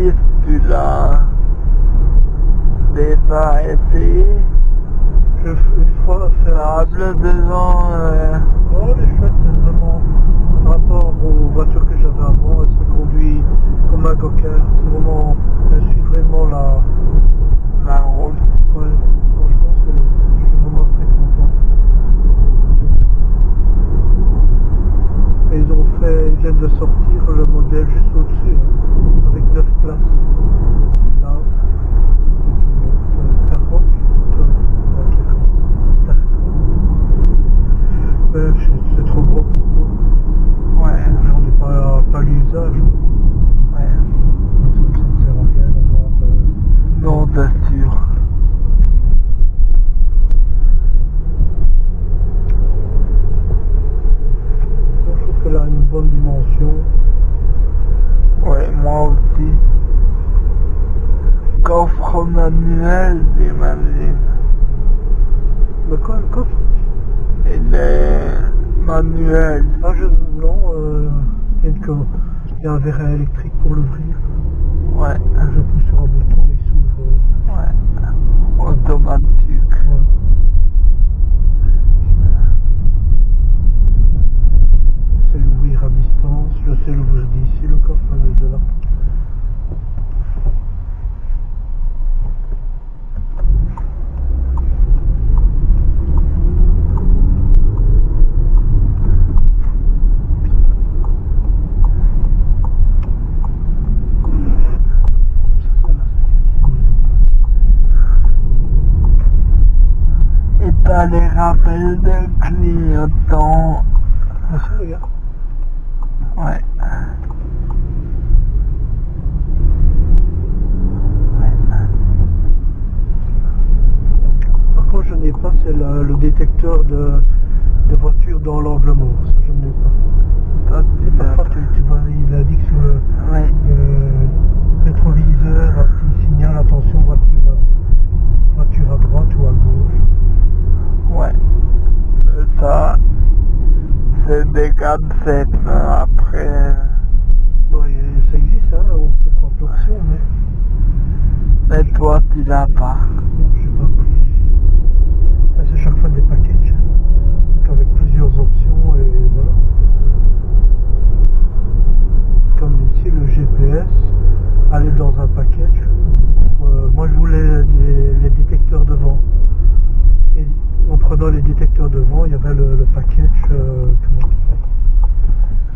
circula déjà été une fois faisable devant euh... oh les chouettes c'est vraiment par rapport aux voitures que j'avais avant elle se conduit comme un coquin c'est vraiment elle suit vraiment la la route. Ouais franchement je suis vraiment très content. Ils ont fait ils viennent de sortir le modèle juste au dessus hein. 来 coffre manuel des magazines. Le quoi, le coffre? Et les manuels. Ah, je... Non, euh... Il y, a. Il y a un verre électrique pour l'ouvrir. Ouais. Je pousse sur un bouton et il s'ouvre. Ouais. les rappels de clignotants. Ouais. Par contre, je n'ai pas, c'est le, détecteur de,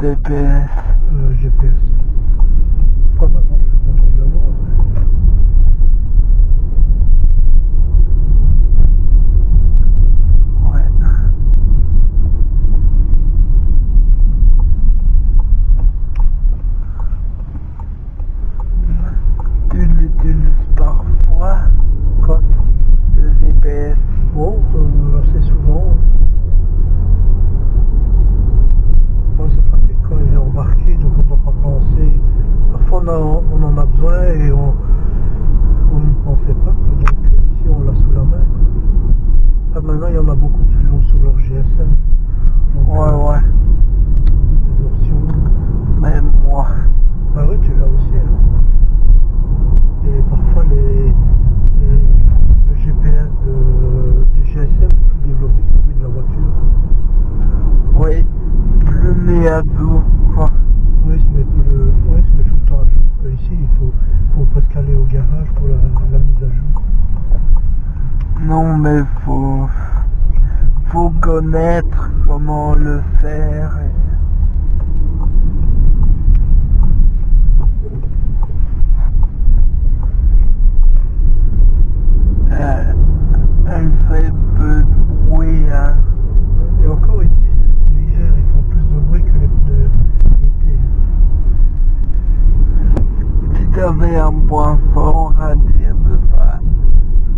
DPS. euh, GPS. Pourquoi maintenant je suis content de l'avoir Ouais. Tu l'utilises parfois, Quoi le GPS. Bon, euh, assez souvent. Moi, c'est pratique quand il est embarqué, donc on ne doit pas penser. Parfois, on, a- on en a besoin et on on n'y pensait pas. quoi. Donc, euh, ici, on l'a sous la main. quoi. Ah, maintenant, il y en a beaucoup qui l'ont sous leur GSM. Donc, Ouais, euh, ouais. Des options. Même moi. Ah oui, tu l'as aussi. hein. Et parfois, les, les- le GPS de, du GSM est plus développé que celui de la voiture. Oui. Plus mis à jour, quoi. Oui, se met, le, oui, se met tout le temps à jour. Ici, il faut, faut presque aller au garage pour la, la mise à jour. Non, mais faut connaître comment le faire. elle fait peu de bruit, hein. Et encore ici, c'est l'hiver, ils font plus de bruit que les. Si tu avais un point fort à dire de ta,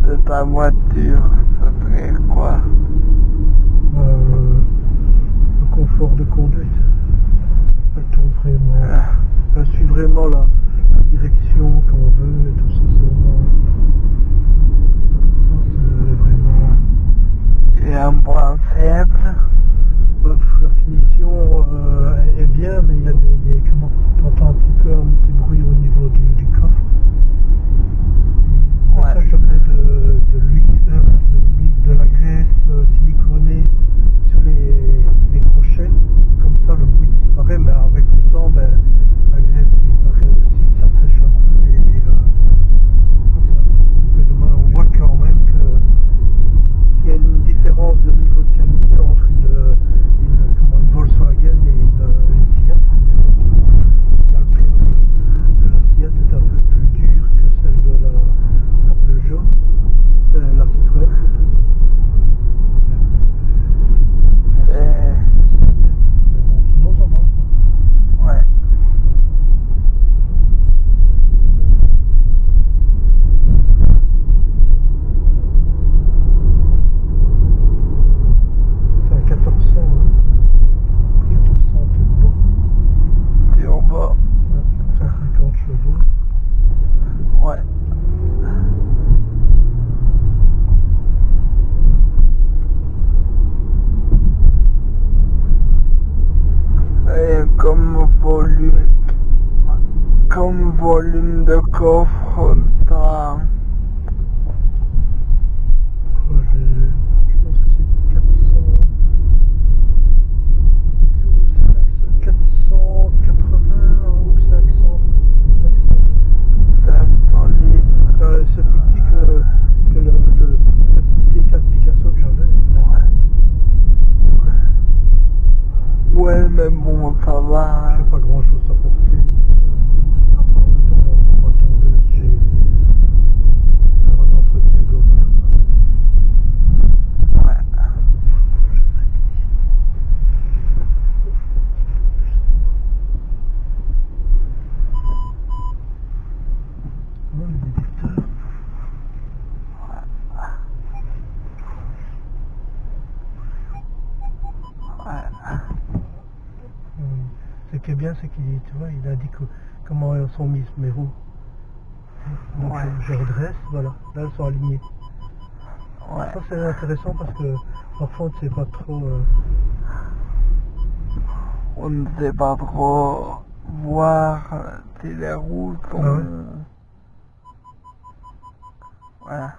de ta voiture, ce serait quoi Euh, de conduite. Elle tourne vraiment. Elle suit vraiment la, la direction qu'on veut et tout ça. C'est vraiment. Ça, c'est vraiment. Et un point faible Bah, pff, la finition euh, est bien, mais il y a des, des- comment t'entends un petit peu un petit bruit au niveau du, du coffre. Et Ouais. Ça, je mets de, de l'huile, euh, de, l'huile- de la graisse euh, siliconée sur les, les crochets. Comme ça, le bruit disparaît, mais avec le temps, ben, la graisse disparaît aussi, ça sèche un peu. Et, et, euh, c'est un petit peu dommage. On voit quand même que qu'il y a une différence de niveau de qualité entre une, une, comment, une Volkswagen et une, une Fiat. Mais bon, ça, il y a le prix aussi. La Fiat est un peu plus dure que celle de la, la Peugeot, euh, la Citroën plutôt. Mais bon, c'est- et, c'est bien. Mais bon, sinon ça va. quoi. ouais. C'est un 1400, hein. 1400 turbo, Turbo, hein, 150 chevaux. ouais. Et comme volume, comme volume de coffre, je pense que c'est 400. c'est 480 ou 500. 500 litres. Ça, C'est plus petit que, le, le, le petit C4 Picasso que j'avais. Ouais, mais bon, ça va. J'ai pas grand chose à porter. À part de temps en temps ma tondeuse, j'ai faire un entretien global. Ouais. Ouais, le détecteur. Ouais. Oui. Ce qui est bien, c'est qu'il tu vois, il indique comment sont mis mes roues. Donc Ouais. je, je redresse, voilà, là elles sont alignées. Ouais. Ça c'est intéressant parce que parfois on ne sait pas trop. euh, On ne sait pas trop voir si les roues sont... Ah ouais. Voilà.